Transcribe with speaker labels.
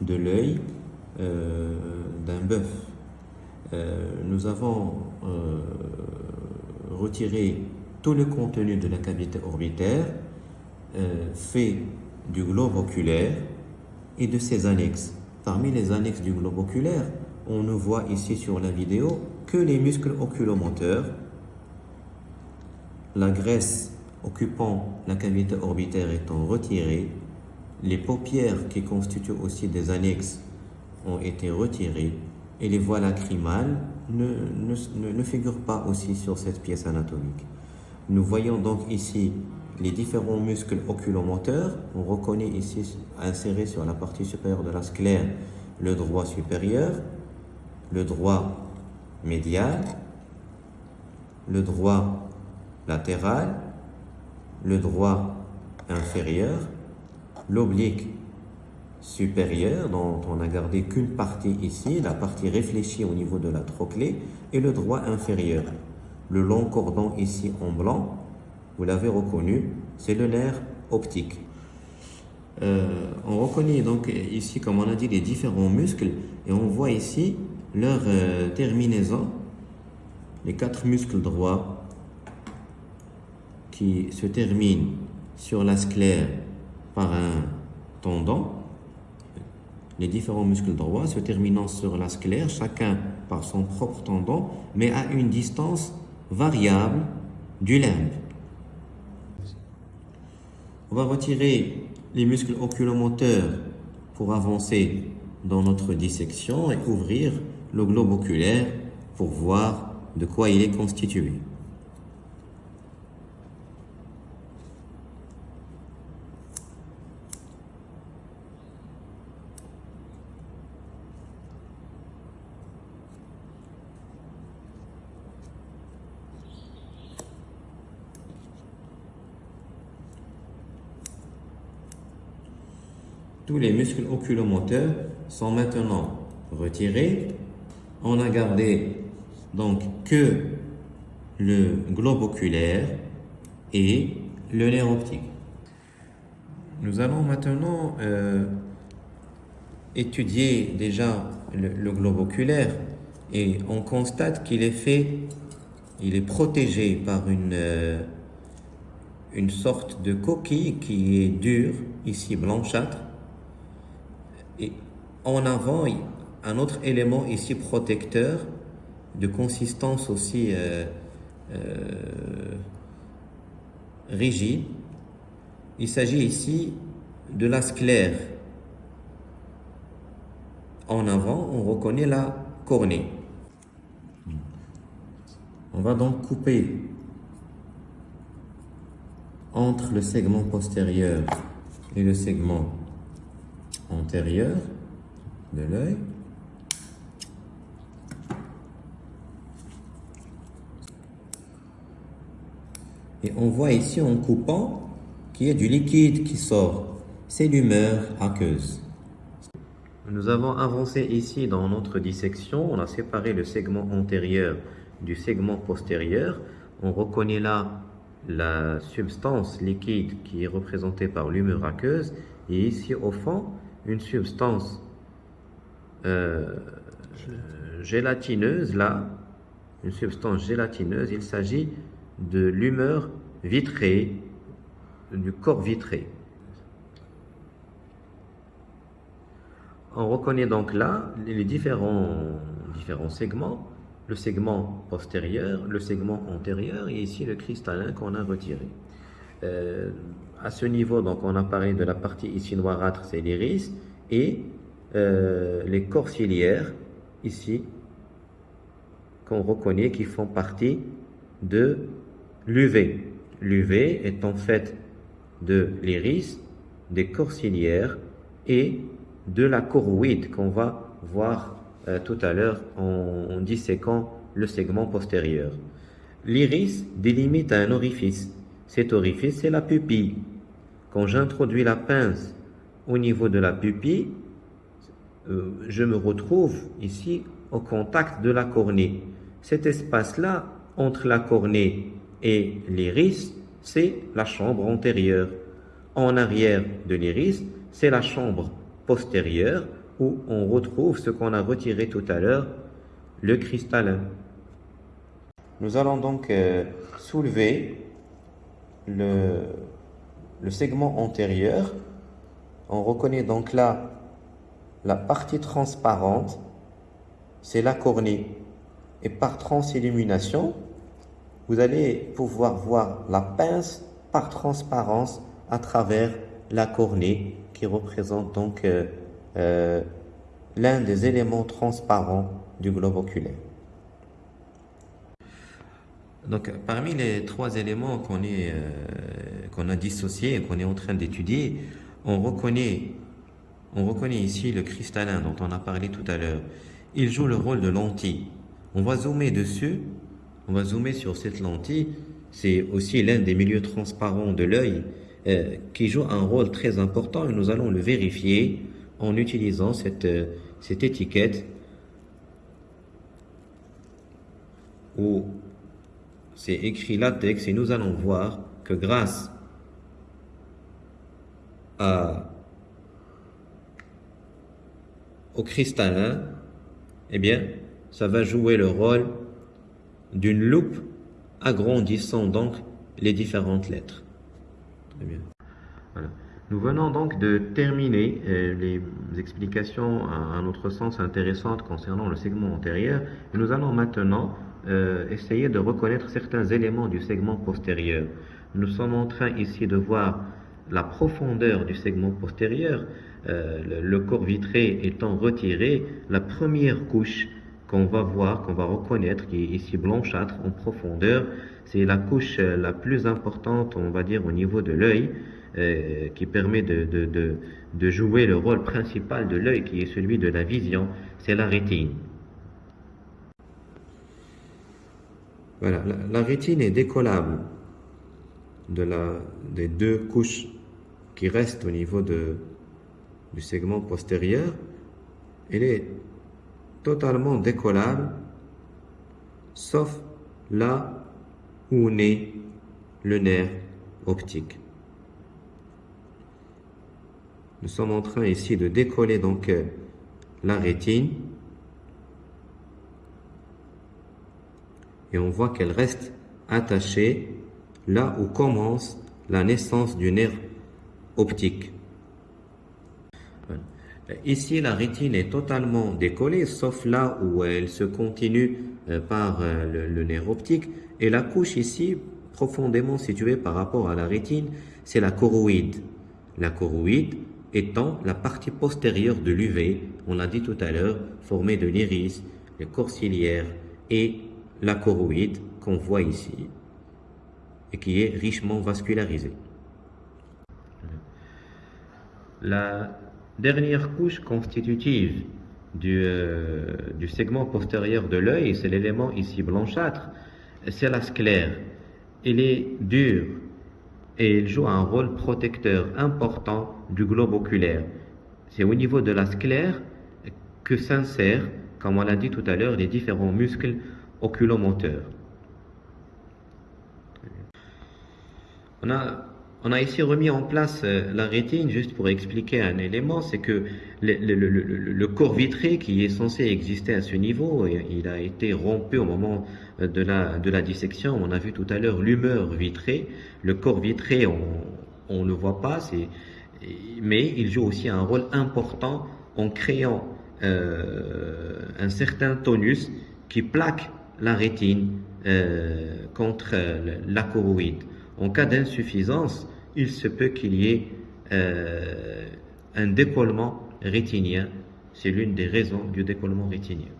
Speaker 1: de l'œil euh, d'un bœuf. Euh, nous avons euh, retiré tout le contenu de la cavité orbitaire fait du globe oculaire et de ses annexes. Parmi les annexes du globe oculaire, on ne voit ici sur la vidéo que les muscles oculomoteurs, la graisse occupant la cavité orbitaire étant retirée, les paupières qui constituent aussi des annexes ont été retirées et les voies lacrymales ne, figurent pas aussi sur cette pièce anatomique. Nous voyons donc ici les différents muscles oculomoteurs. On reconnaît ici inséré sur la partie supérieure de la sclère le droit supérieur, le droit médial, le droit latéral, le droit inférieur, l'oblique supérieur dont on n'a gardé qu'une partie ici, la partie réfléchie au niveau de la trochlée, et le droit inférieur. Le long cordon ici en blanc, vous l'avez reconnu, c'est le nerf optique. Euh, on reconnaît donc ici, comme on a dit, les différents muscles et on voit ici leur euh, terminaison, les quatre muscles droits qui se terminent sur la sclère par un tendon. Les différents muscles droits se terminant sur la sclère, chacun par son propre tendon, mais à une distance variable du limbe. On va retirer les muscles oculomoteurs pour avancer dans notre dissection et ouvrir le globe oculaire pour voir de quoi il est constitué. Tous les muscles oculomoteurs sont maintenant retirés. On a gardé donc que le globe oculaire et le nerf optique. Nous allons maintenant euh, étudier déjà le, globe oculaire et on constate qu'il est fait, il est protégé par une, euh, une sorte de coquille qui est dure, ici blanchâtre, et en avant, un autre élément ici protecteur, de consistance aussi euh, euh, rigide. Il s'agit ici de la sclère. En avant, on reconnaît la cornée. On va donc couper entre le segment postérieur et le segment antérieur de l'œil. Et on voit ici en coupant qu'il y a du liquide qui sort. C'est l'humeur aqueuse. Nous avons avancé ici dans notre dissection. On a séparé le segment antérieur du segment postérieur. On reconnaît là la substance liquide qui est représentée par l'humeur aqueuse. Et ici au fond, une substance euh, gélatineuse, là, une substance gélatineuse, il s'agit de l'humeur vitrée, du corps vitré. On reconnaît donc là les différents, différents segments, le segment postérieur, le segment antérieur et ici le cristallin qu'on a retiré. Euh, à ce niveau, donc, on a parlé de la partie ici noirâtre, c'est l'iris, et euh, les corps ciliaires, ici, qu'on reconnaît qui font partie de l'UV. L'UV est en fait de l'iris, des corps ciliaires et de la choroïde qu'on va voir euh, tout à l'heure en, en disséquant le segment postérieur. L'iris délimite un orifice. Cet orifice, c'est la pupille. Quand j'introduis la pince au niveau de la pupille, euh, je me retrouve ici au contact de la cornée. Cet espace-là, entre la cornée et l'iris, c'est la chambre antérieure. En arrière de l'iris, c'est la chambre postérieur où on retrouve ce qu'on a retiré tout à l'heure, le cristallin. Nous allons donc euh, soulever le, le segment antérieur. On reconnaît donc là la partie transparente, c'est la cornée. Et par transillumination, vous allez pouvoir voir la pince par transparence à travers la cornée qui représente donc euh, euh, l'un des éléments transparents du globe oculaire. Donc, parmi les trois éléments qu'on euh, a dissociés et qu'on est en train d'étudier, on reconnaît, on reconnaît ici le cristallin dont on a parlé tout à l'heure. Il joue le rôle de lentille. On va zoomer dessus, on va zoomer sur cette lentille. C'est aussi l'un des milieux transparents de l'œil euh, qui joue un rôle très important et nous allons le vérifier en utilisant cette, euh, étiquette c'est écrit latex et nous allons voir que grâce au cristallin, eh bien, ça va jouer le rôle d'une loupe agrandissant donc les différentes lettres. Nous venons donc de terminer euh, les explications à un autre sens intéressantes concernant le segment antérieur. Et nous allons maintenant euh, essayer de reconnaître certains éléments du segment postérieur. Nous sommes en train ici de voir la profondeur du segment postérieur, euh, le, corps vitré étant retiré, la première couche qu'on va voir, qu'on va reconnaître, qui est ici blanchâtre en profondeur, c'est la couche euh, la plus importante, on va dire, au niveau de l'œil, qui permet de, jouer le rôle principal de l'œil, qui est celui de la vision, c'est la rétine. Voilà, la, rétine est décollable de la, des deux couches qui restent au niveau du segment postérieur. Elle est totalement décollable, sauf là où naît le nerf optique. Nous sommes en train ici de décoller donc euh, la rétine et on voit qu'elle reste attachée là où commence la naissance du nerf optique. Ici, la rétine est totalement décollée, sauf là où elle se continue euh, par euh, le, nerf optique. Et la couche ici, profondément située par rapport à la rétine, c'est la choroïde. La choroïde étant la partie postérieure de l'UV, on l'a dit tout à l'heure, formée de l'iris, les corps ciliaires et la choroïde qu'on voit ici et qui est richement vascularisée. La dernière couche constitutive du, euh, du segment postérieur de l'œil, c'est l'élément ici blanchâtre, c'est la sclère. Elle est dure et elle joue un rôle protecteur important du globe oculaire. C'est au niveau de la sclère que s'insèrent, comme on l'a dit tout à l'heure, les différents muscles oculomoteurs. On a on a ici remis en place euh, la rétine juste pour expliquer un élément, c'est que le, corps vitré qui est censé exister à ce niveau, il a été rompu au moment euh, de la, de la dissection. On a vu tout à l'heure l'humeur vitrée. Le corps vitré, on ne le voit pas, mais il joue aussi un rôle important en créant euh, un certain tonus qui plaque la rétine contre la choroïde. En cas d'insuffisance, il se peut qu'il y ait euh, un décollement rétinien. C'est l'une des raisons du décollement rétinien.